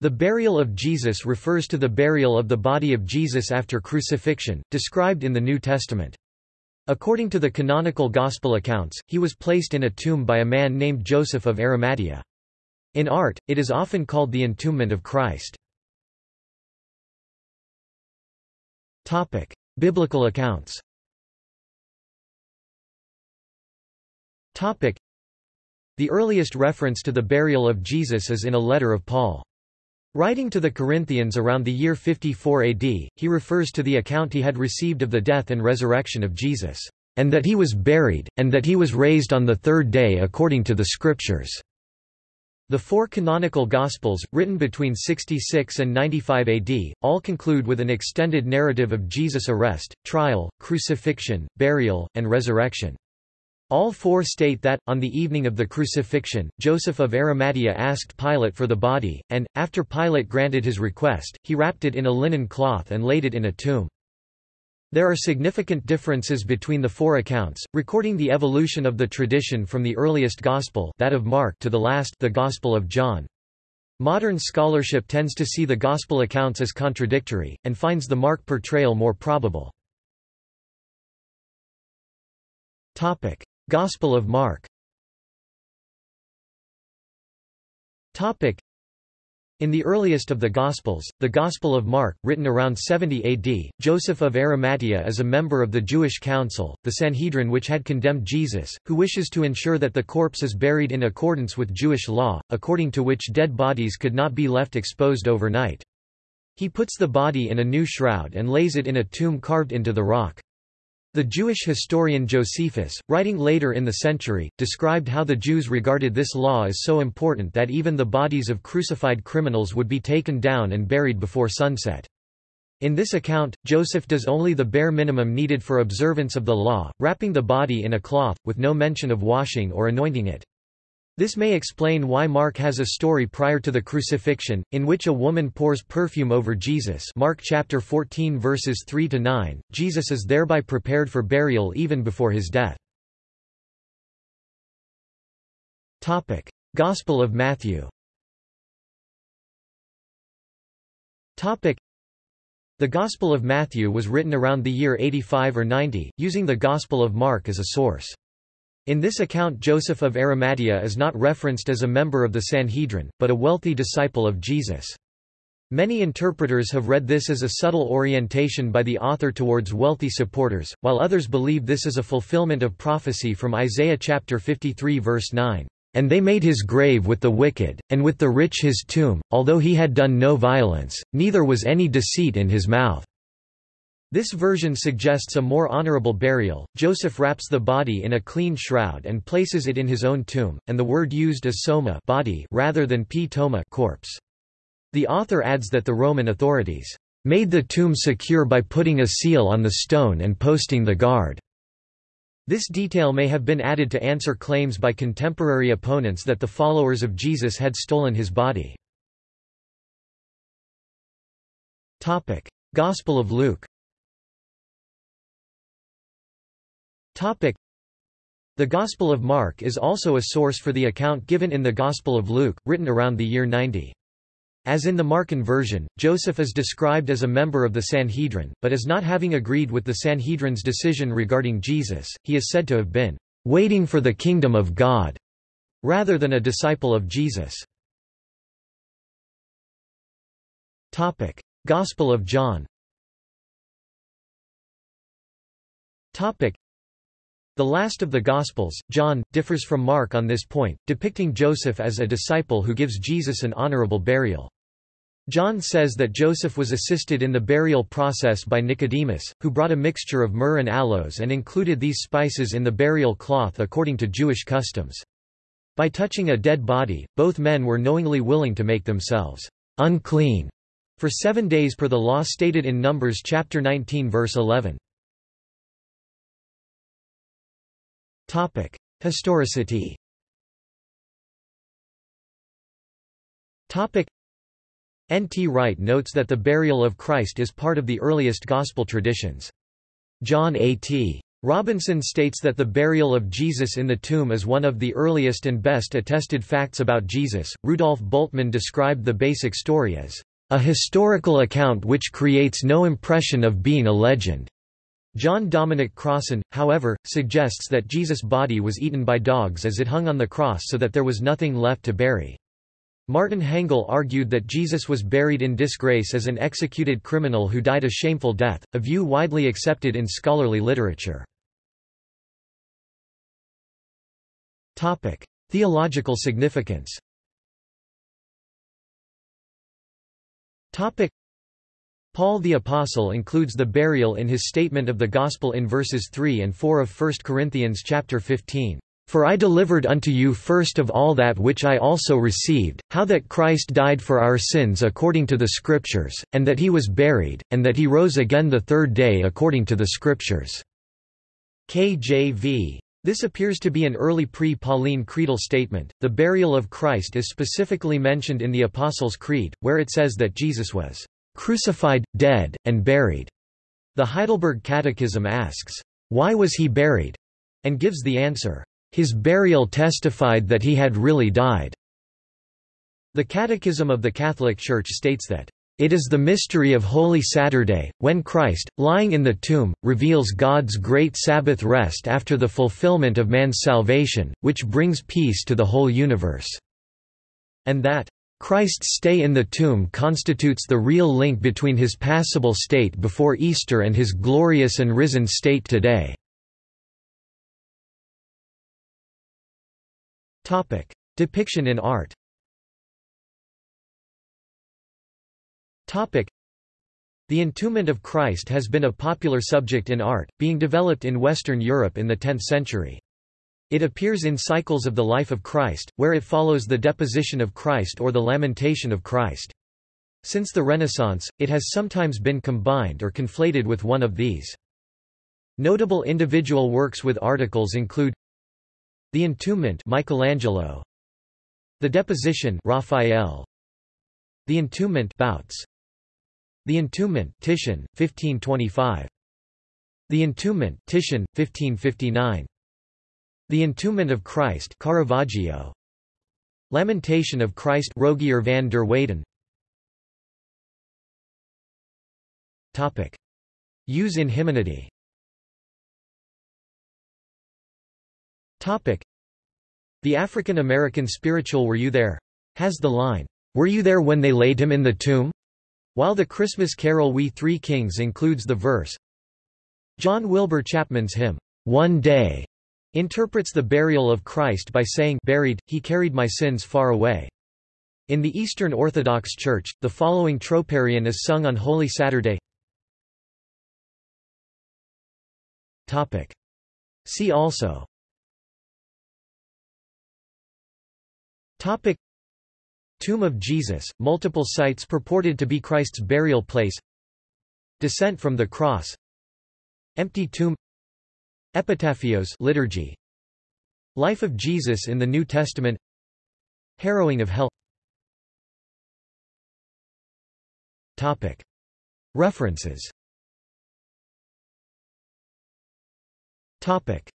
The burial of Jesus refers to the burial of the body of Jesus after crucifixion, described in the New Testament. According to the canonical Gospel accounts, he was placed in a tomb by a man named Joseph of Arimathea. In art, it is often called the entombment of Christ. Biblical accounts The earliest reference to the burial of Jesus is in a letter of Paul. Writing to the Corinthians around the year 54 AD, he refers to the account he had received of the death and resurrection of Jesus, and that he was buried, and that he was raised on the third day according to the Scriptures. The four canonical Gospels, written between 66 and 95 AD, all conclude with an extended narrative of Jesus' arrest, trial, crucifixion, burial, and resurrection. All four state that, on the evening of the crucifixion, Joseph of Arimathea asked Pilate for the body, and, after Pilate granted his request, he wrapped it in a linen cloth and laid it in a tomb. There are significant differences between the four accounts, recording the evolution of the tradition from the earliest Gospel that of Mark to the last the Gospel of John. Modern scholarship tends to see the Gospel accounts as contradictory, and finds the Mark portrayal more probable. Gospel of Mark in the earliest of the Gospels, the Gospel of Mark, written around 70 AD, Joseph of Arimathea is a member of the Jewish council, the Sanhedrin which had condemned Jesus, who wishes to ensure that the corpse is buried in accordance with Jewish law, according to which dead bodies could not be left exposed overnight. He puts the body in a new shroud and lays it in a tomb carved into the rock. The Jewish historian Josephus, writing later in the century, described how the Jews regarded this law as so important that even the bodies of crucified criminals would be taken down and buried before sunset. In this account, Joseph does only the bare minimum needed for observance of the law, wrapping the body in a cloth, with no mention of washing or anointing it. This may explain why Mark has a story prior to the crucifixion, in which a woman pours perfume over Jesus Mark chapter 14 verses 3 to 9. Jesus is thereby prepared for burial even before his death. Topic: Gospel of Matthew. Topic: The Gospel of Matthew was written around the year 85 or 90, using the Gospel of Mark as a source. In this account Joseph of Arimathea is not referenced as a member of the Sanhedrin, but a wealthy disciple of Jesus. Many interpreters have read this as a subtle orientation by the author towards wealthy supporters, while others believe this is a fulfillment of prophecy from Isaiah chapter 53 verse 9. And they made his grave with the wicked, and with the rich his tomb, although he had done no violence, neither was any deceit in his mouth. This version suggests a more honorable burial. Joseph wraps the body in a clean shroud and places it in his own tomb, and the word used is soma body rather than ptoma corpse. The author adds that the Roman authorities made the tomb secure by putting a seal on the stone and posting the guard. This detail may have been added to answer claims by contemporary opponents that the followers of Jesus had stolen his body. Gospel of Luke Topic. The Gospel of Mark is also a source for the account given in the Gospel of Luke, written around the year 90. As in the Markan version, Joseph is described as a member of the Sanhedrin, but as not having agreed with the Sanhedrin's decision regarding Jesus, he is said to have been waiting for the kingdom of God, rather than a disciple of Jesus. Topic. Gospel of John Topic. The last of the Gospels, John, differs from Mark on this point, depicting Joseph as a disciple who gives Jesus an honorable burial. John says that Joseph was assisted in the burial process by Nicodemus, who brought a mixture of myrrh and aloes and included these spices in the burial cloth according to Jewish customs. By touching a dead body, both men were knowingly willing to make themselves unclean for seven days per the law stated in Numbers chapter 19 verse 11. Topic: Historicity. Topic: N. T. Wright notes that the burial of Christ is part of the earliest Gospel traditions. John A. T. Robinson states that the burial of Jesus in the tomb is one of the earliest and best attested facts about Jesus. Rudolf Bultmann described the basic story as a historical account which creates no impression of being a legend. John Dominic Crossan, however, suggests that Jesus' body was eaten by dogs as it hung on the cross so that there was nothing left to bury. Martin Hengel argued that Jesus was buried in disgrace as an executed criminal who died a shameful death, a view widely accepted in scholarly literature. Theological significance Paul the Apostle includes the burial in his statement of the Gospel in verses 3 and 4 of 1 Corinthians chapter 15. For I delivered unto you first of all that which I also received, how that Christ died for our sins according to the Scriptures, and that he was buried, and that he rose again the third day according to the Scriptures." KJV. This appears to be an early pre-Pauline creedal statement. The burial of Christ is specifically mentioned in the Apostles' Creed, where it says that Jesus was crucified, dead, and buried. The Heidelberg Catechism asks, Why was he buried? and gives the answer, his burial testified that he had really died. The Catechism of the Catholic Church states that, "...it is the mystery of Holy Saturday, when Christ, lying in the tomb, reveals God's great Sabbath rest after the fulfillment of man's salvation, which brings peace to the whole universe." And that, Christ's stay in the tomb constitutes the real link between his passible state before Easter and his glorious and risen state today. Depiction in art. The entombment of Christ has been a popular subject in art, being developed in Western Europe in the 10th century. It appears in cycles of the life of Christ, where it follows the deposition of Christ or the lamentation of Christ. Since the Renaissance, it has sometimes been combined or conflated with one of these. Notable individual works with articles include the Entombment Michelangelo. The Deposition Raphael. The Entombment Bouts. The Entombment Titian 1525 The Entombment Titian 1559 The Entombment of Christ Caravaggio Lamentation of Christ Rogier van der Weyden Topic Use in hymnody Topic. The African American spiritual Were You There? has the line, Were you there when they laid him in the tomb? While the Christmas carol We Three Kings includes the verse, John Wilbur Chapman's hymn, One Day, interprets the burial of Christ by saying buried, he carried my sins far away. In the Eastern Orthodox Church, the following troparion is sung on Holy Saturday. Topic. See also Topic Tomb of Jesus, multiple sites purported to be Christ's burial place Descent from the Cross Empty tomb Epitaphios liturgy. Life of Jesus in the New Testament. Harrowing of Hell. Topic. References. Topic